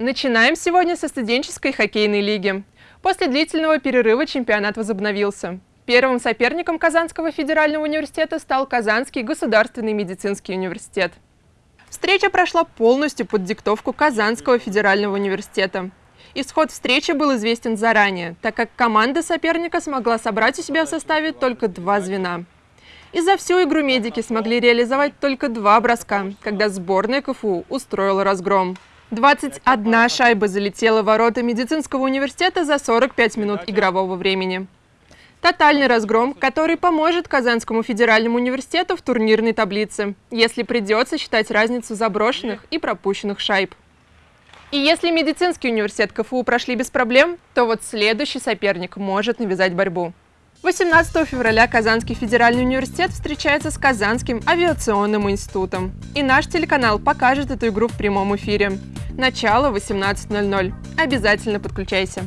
Начинаем сегодня со студенческой хоккейной лиги. После длительного перерыва чемпионат возобновился. Первым соперником Казанского федерального университета стал Казанский государственный медицинский университет. Встреча прошла полностью под диктовку Казанского федерального университета. Исход встречи был известен заранее, так как команда соперника смогла собрать у себя в составе только два звена. И за всю игру медики смогли реализовать только два броска, когда сборная КФУ устроила разгром. 21 шайба залетела в ворота медицинского университета за 45 минут игрового времени. Тотальный разгром, который поможет Казанскому федеральному университету в турнирной таблице, если придется считать разницу заброшенных и пропущенных шайб. И если медицинский университет КФУ прошли без проблем, то вот следующий соперник может навязать борьбу. 18 февраля Казанский федеральный университет встречается с Казанским авиационным институтом. И наш телеканал покажет эту игру в прямом эфире. Начало 18.00. Обязательно подключайся.